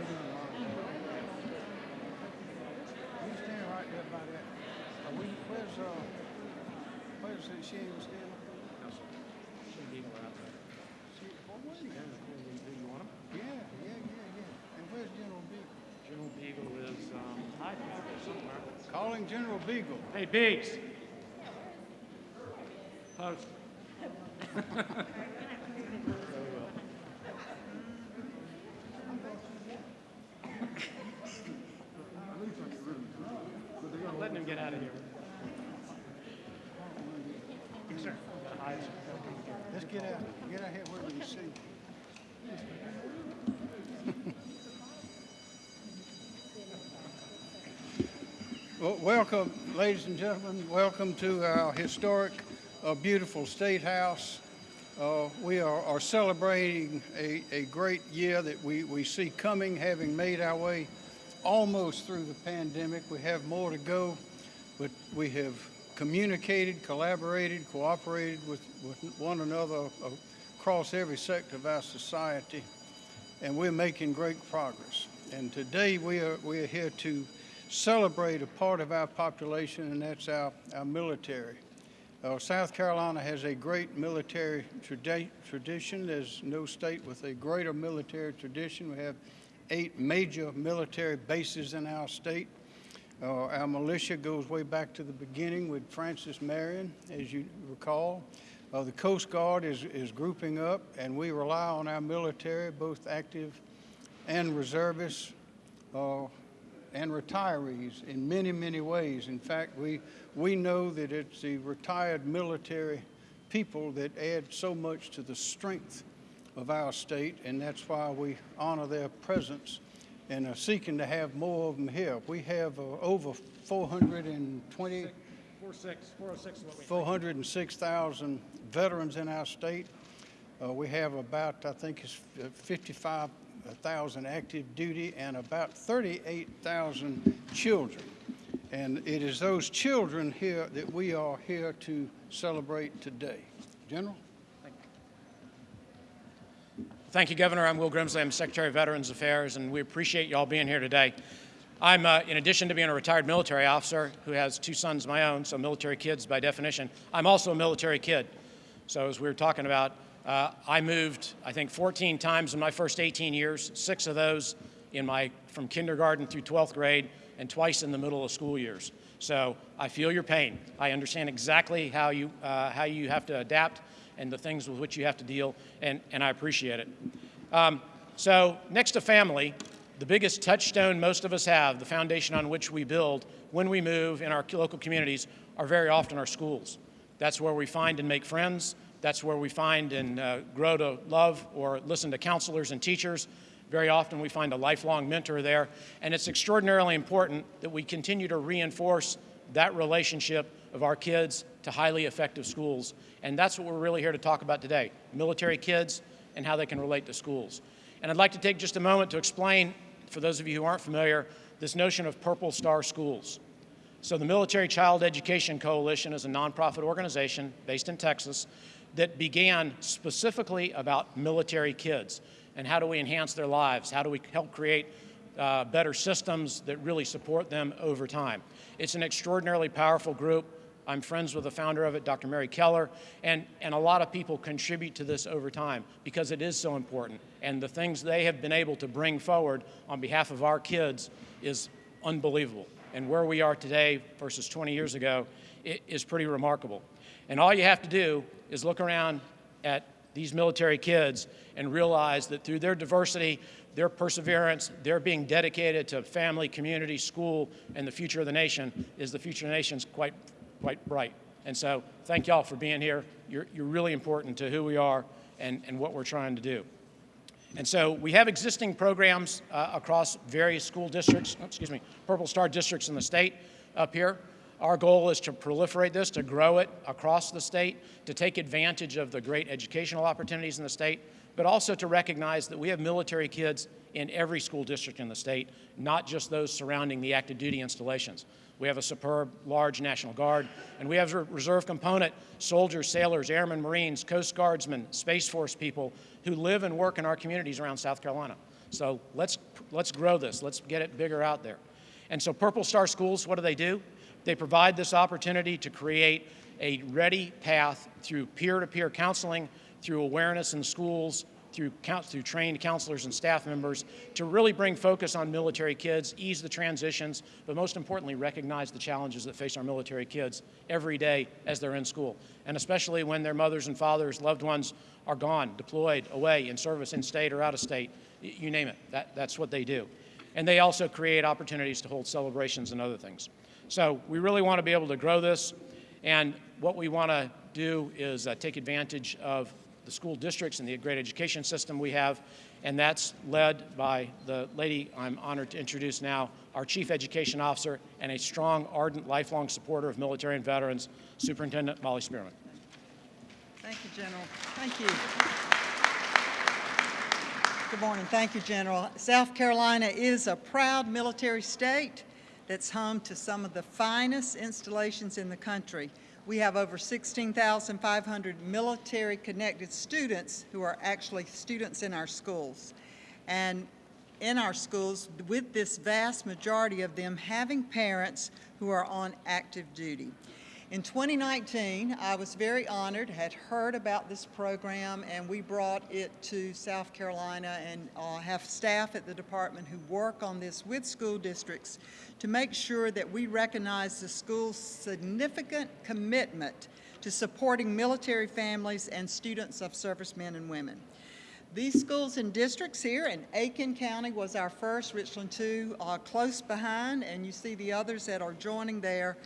you doing, Mark? You stand right there by that. Are we, where's, uh, where's the Shane still? She, where he at? You want him? Yeah, yeah, yeah, yeah. And where's General Beagle? General Beagle is um, hiding out there somewhere. Calling General Beagle. Hey, Beaks. Post. out of here. Yes, sir. Let's get out, get out here where we can see. Well, welcome, ladies and gentlemen. Welcome to our historic, uh, beautiful State House. Uh, we are, are celebrating a, a great year that we, we see coming, having made our way almost through the pandemic. We have more to go, but we have communicated, collaborated, cooperated with, with one another across every sector of our society, and we're making great progress. And today we are, we are here to celebrate a part of our population, and that's our, our military. Uh, South Carolina has a great military tradi- tradition. There's no state with a greater military tradition. We have eight major military bases in our state. Uh, our militia goes way back to the beginning with Francis Marion, as you recall. Uh, the Coast Guard is, is grouping up, and we rely on our military, both active and reservists, uh, and retirees in many, many ways. In fact, we, we know that it's the retired military people that add so much to the strength of our state, and that's why we honor their presence and are seeking to have more of them here. We have uh, over 420, 406, 406 is what we 406,000 veterans in our state. Uh, we have about, I think it's uh, 55,000 active duty and about 38,000 children. And it is those children here that we are here to celebrate today. General? Thank you, Governor. I'm Will Grimsley. I'm Secretary of Veterans Affairs, and we appreciate you all being here today. I'm, uh, in addition to being a retired military officer who has two sons of my own, so military kids by definition, I'm also a military kid. So as we were talking about, uh, I moved, I think, 14 times in my first 18 years, six of those in my, from kindergarten through 12th grade, and twice in the middle of school years. So I feel your pain. I understand exactly how you, uh, how you have to adapt and the things with which you have to deal, and, and I appreciate it. Um, so next to family, the biggest touchstone most of us have, the foundation on which we build when we move in our local communities, are very often our schools. That's where we find and make friends. That's where we find and uh, grow to love or listen to counselors and teachers. Very often we find a lifelong mentor there. And it's extraordinarily important that we continue to reinforce that relationship of our kids to highly effective schools. And that's what we're really here to talk about today, military kids and how they can relate to schools. And I'd like to take just a moment to explain, for those of you who aren't familiar, this notion of Purple Star Schools. So the Military Child Education Coalition is a nonprofit organization based in Texas that began specifically about military kids and how do we enhance their lives? How do we help create uh, better systems that really support them over time? It's an extraordinarily powerful group. I'm friends with the founder of it, Dr. Mary Keller, and, and a lot of people contribute to this over time because it is so important. And the things they have been able to bring forward on behalf of our kids is unbelievable. And where we are today versus 20 years ago is pretty remarkable. And all you have to do is look around at these military kids and realize that through their diversity, their perseverance, their being dedicated to family, community, school, and the future of the nation is the future of the nation's quite, quite bright. And so thank y'all for being here. You're, you're really important to who we are and, and what we're trying to do. And so we have existing programs uh, across various school districts, oh, excuse me, Purple Star districts in the state up here. Our goal is to proliferate this, to grow it across the state, to take advantage of the great educational opportunities in the state, but also to recognize that we have military kids in every school district in the state, not just those surrounding the active duty installations. We have a superb, large National Guard, and we have a reserve component, soldiers, sailors, airmen, Marines, Coast Guardsmen, Space Force people who live and work in our communities around South Carolina. So let's, let's grow this. Let's get it bigger out there. And so Purple Star Schools, what do they do? They provide this opportunity to create a ready path through peer-to-peer counseling, through awareness in schools, through, through trained counselors and staff members to really bring focus on military kids, ease the transitions, but most importantly, recognize the challenges that face our military kids every day as they're in school, and especially when their mothers and fathers, loved ones are gone, deployed, away, in service, in state or out of state, you name it, that, that's what they do. And they also create opportunities to hold celebrations and other things. So we really want to be able to grow this, and what we want to do is uh, take advantage of the school districts and the great education system we have, and that's led by the lady I'm honored to introduce now, our Chief Education Officer and a strong, ardent, lifelong supporter of military and veterans, Superintendent Molly Spearman. Thank you, General. Thank you. Good morning. Thank you, General. South Carolina is a proud military state that's home to some of the finest installations in the country. We have over 16,500 military-connected students who are actually students in our schools. And in our schools, with this vast majority of them having parents who are on active duty. In 2019, I was very honored, had heard about this program, and we brought it to South Carolina and uh, have staff at the department who work on this with school districts to make sure that we recognize the school's significant commitment to supporting military families and students of servicemen and women. These schools and districts here in Aiken County was our first, Richland 2 uh, close behind, and you see the others that are joining there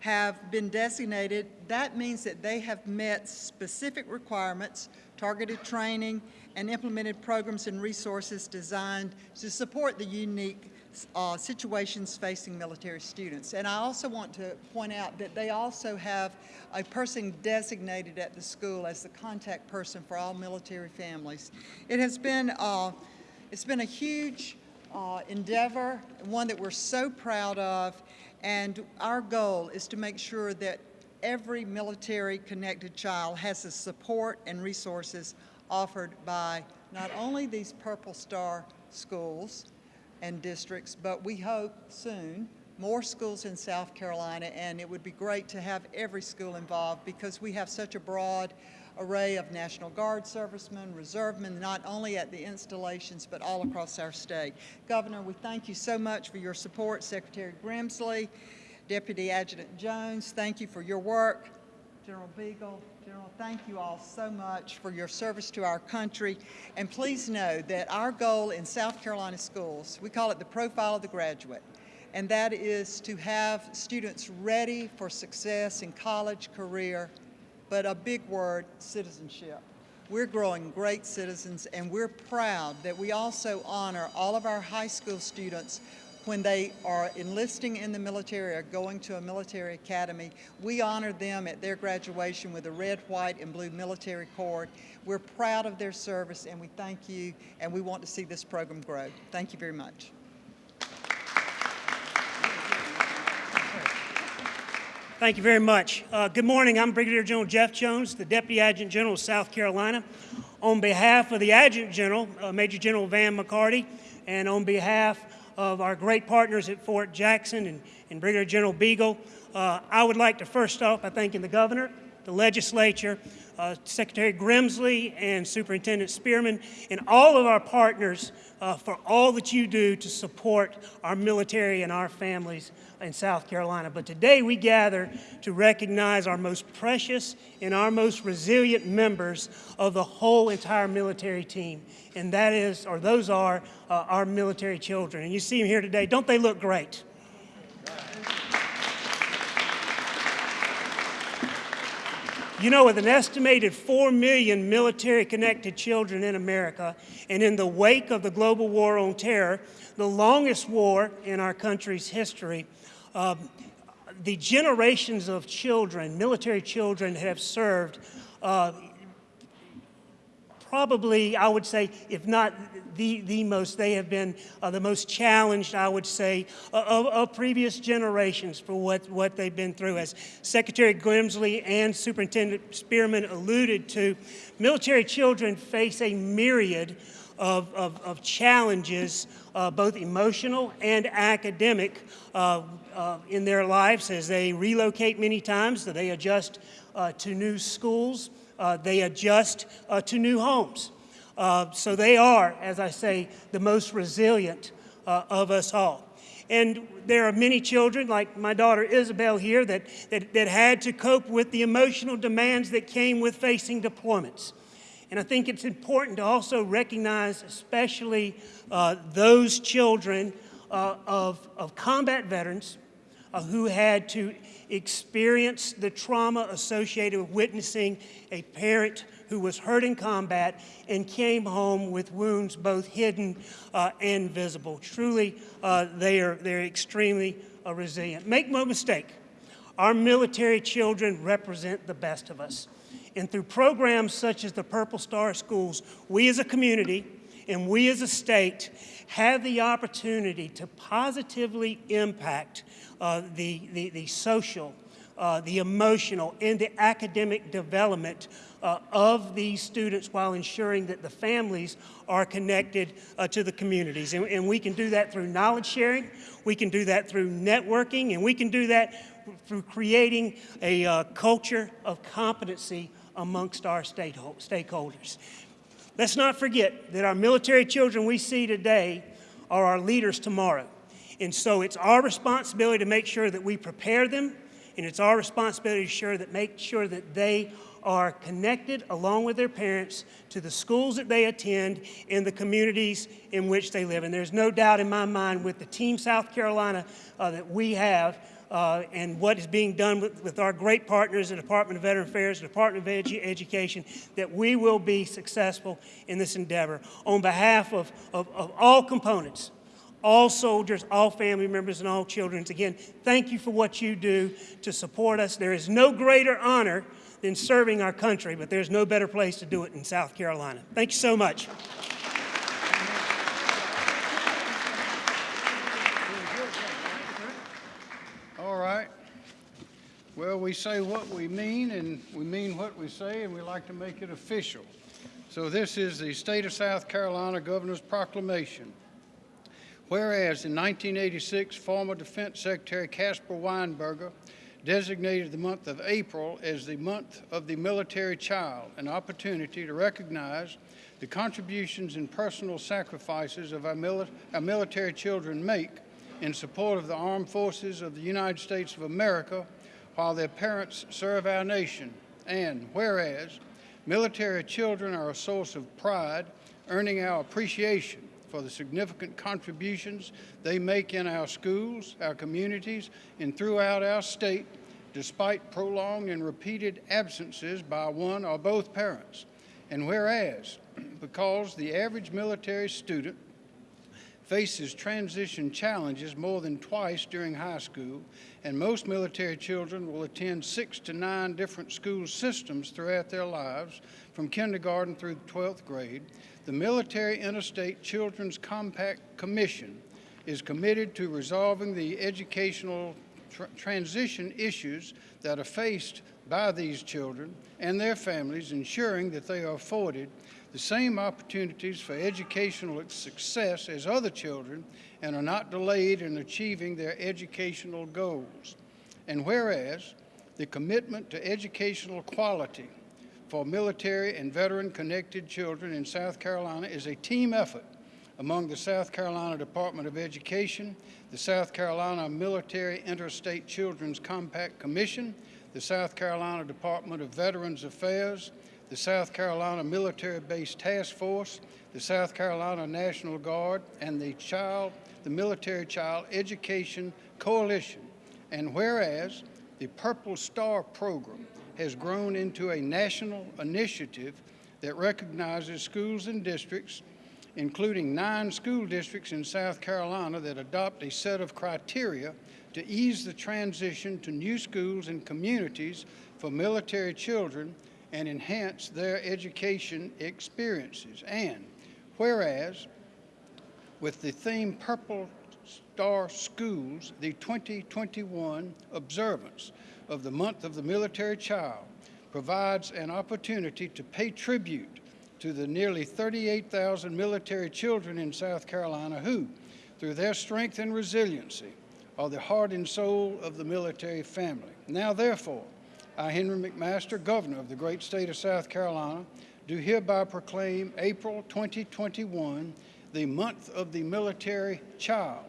have been designated, that means that they have met specific requirements, targeted training, and implemented programs and resources designed to support the unique uh, situations facing military students. And I also want to point out that they also have a person designated at the school as the contact person for all military families. It has been, uh, it's been a huge uh, endeavor, one that we're so proud of, and our goal is to make sure that every military connected child has the support and resources offered by not only these Purple Star schools and districts, but we hope soon more schools in South Carolina, and it would be great to have every school involved because we have such a broad array of National Guard servicemen, reservemen, not only at the installations, but all across our state. Governor, we thank you so much for your support. Secretary Grimsley, Deputy Adjutant Jones, thank you for your work. General Beagle, General, thank you all so much for your service to our country. And please know that our goal in South Carolina schools, we call it the profile of the graduate, and that is to have students ready for success in college, career, but a big word, citizenship. We're growing great citizens and we're proud that we also honor all of our high school students when they are enlisting in the military or going to a military academy. We honor them at their graduation with a red, white, and blue military cord. We're proud of their service and we thank you and we want to see this program grow. Thank you very much. Thank you very much. Uh, good morning. I'm Brigadier General Jeff Jones, the Deputy Adjutant General of South Carolina. On behalf of the Adjutant General, uh, Major General Van McCarty, and on behalf of our great partners at Fort Jackson and, and Brigadier General Beagle, uh, I would like to first start by thanking the Governor, the Legislature, uh, Secretary Grimsley and Superintendent Spearman, and all of our partners uh, for all that you do to support our military and our families in South Carolina. But today we gather to recognize our most precious and our most resilient members of the whole entire military team. And that is, or those are, uh, our military children. And you see them here today. Don't they look great? You know, with an estimated 4 million military connected children in America, and in the wake of the global war on terror, the longest war in our country's history, uh, the generations of children, military children, have served uh, probably, I would say, if not the, the most, they have been uh, the most challenged, I would say, of, of, previous generations for what, what they've been through. As Secretary Grimsley and Superintendent Spearman alluded to, military children face a myriad of, of, of challenges, uh, both emotional and academic, uh, uh, in their lives as they relocate many times, that they adjust uh, to new schools, uh, they adjust uh, to new homes. Uh, so they are, as I say, the most resilient uh, of us all. And there are many children, like my daughter Isabel here, that, that, that had to cope with the emotional demands that came with facing deployments. And I think it's important to also recognize, especially uh, those children uh, of, of combat veterans uh, who had to experience the trauma associated with witnessing a parent who was hurt in combat and came home with wounds both hidden uh, and visible. Truly, uh, they are they're extremely uh, resilient. Make no mistake, our military children represent the best of us. And through programs such as the Purple Star Schools, we as a community and we as a state have the opportunity to positively impact uh, the, the, the social, uh, the emotional, and the academic development uh, of these students while ensuring that the families are connected uh, to the communities. And, and we can do that through knowledge sharing, we can do that through networking, and we can do that through creating a uh, culture of competency amongst our stakeholders. Let's not forget that our military children we see today are our leaders tomorrow. And so it's our responsibility to make sure that we prepare them, and it's our responsibility to sure that make sure that they are connected along with their parents to the schools that they attend and the communities in which they live. And there's no doubt in my mind with the Team South Carolina uh, that we have uh, and what is being done with, with, our great partners, the Department of Veteran Affairs, the Department of Edu Education, that we will be successful in this endeavor. On behalf of, of, of all components, all soldiers, all family members, and all children, again, thank you for what you do to support us. There is no greater honor than serving our country, but there's no better place to do it in South Carolina. Thank you so much. All right. Well, we say what we mean, and we mean what we say, and we like to make it official. So this is the State of South Carolina Governor's Proclamation. Whereas in 1986, former Defense Secretary Caspar Weinberger designated the month of April as the month of the military child, an opportunity to recognize the contributions and personal sacrifices of our, mili our military children make in support of the armed forces of the United States of America while their parents serve our nation. And whereas military children are a source of pride, earning our appreciation for the significant contributions they make in our schools, our communities, and throughout our state, despite prolonged and repeated absences by one or both parents. And whereas, because the average military student faces transition challenges more than twice during high school, and most military children will attend six to nine different school systems throughout their lives, from kindergarten through 12th grade, the Military Interstate Children's Compact Commission is committed to resolving the educational tr transition issues that are faced by these children and their families, ensuring that they are afforded the same opportunities for educational success as other children and are not delayed in achieving their educational goals. And whereas the commitment to educational quality for military and veteran connected children in South Carolina is a team effort among the South Carolina Department of Education, the South Carolina Military Interstate Children's Compact Commission, the South Carolina Department of Veterans Affairs, the South Carolina Military Base Task Force, the South Carolina National Guard, and the Child, the Military Child Education Coalition. And whereas the Purple Star Program has grown into a national initiative that recognizes schools and districts, including nine school districts in South Carolina that adopt a set of criteria to ease the transition to new schools and communities for military children and enhance their education experiences. And whereas, with the theme Purple Star Schools, the 2021 observance of the month of the military child provides an opportunity to pay tribute to the nearly 38,000 military children in South Carolina who, through their strength and resiliency, are the heart and soul of the military family. Now, therefore, I, Henry McMaster, Governor of the great state of South Carolina, do hereby proclaim April 2021 the month of the military child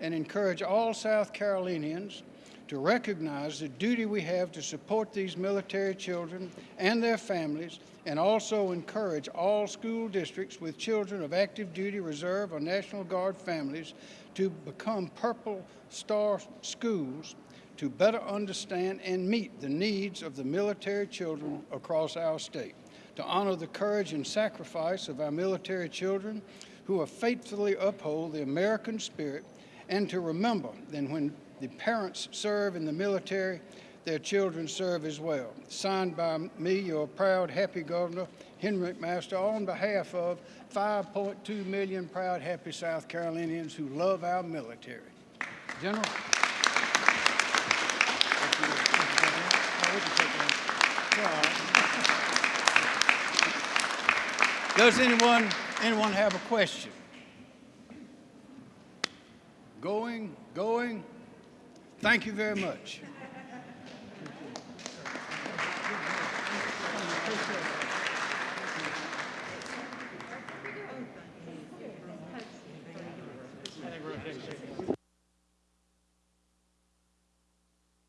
and encourage all South Carolinians to recognize the duty we have to support these military children and their families, and also encourage all school districts with children of active duty reserve or National Guard families to become Purple Star schools to better understand and meet the needs of the military children across our state, to honor the courage and sacrifice of our military children who have faithfully uphold the American spirit, and to remember that when the parents serve in the military, their children serve as well. Signed by me, your proud, happy governor, Henry McMaster, on behalf of 5.2 million proud, happy South Carolinians who love our military. General? Does anyone, anyone have a question? Going, going? Thank you very much.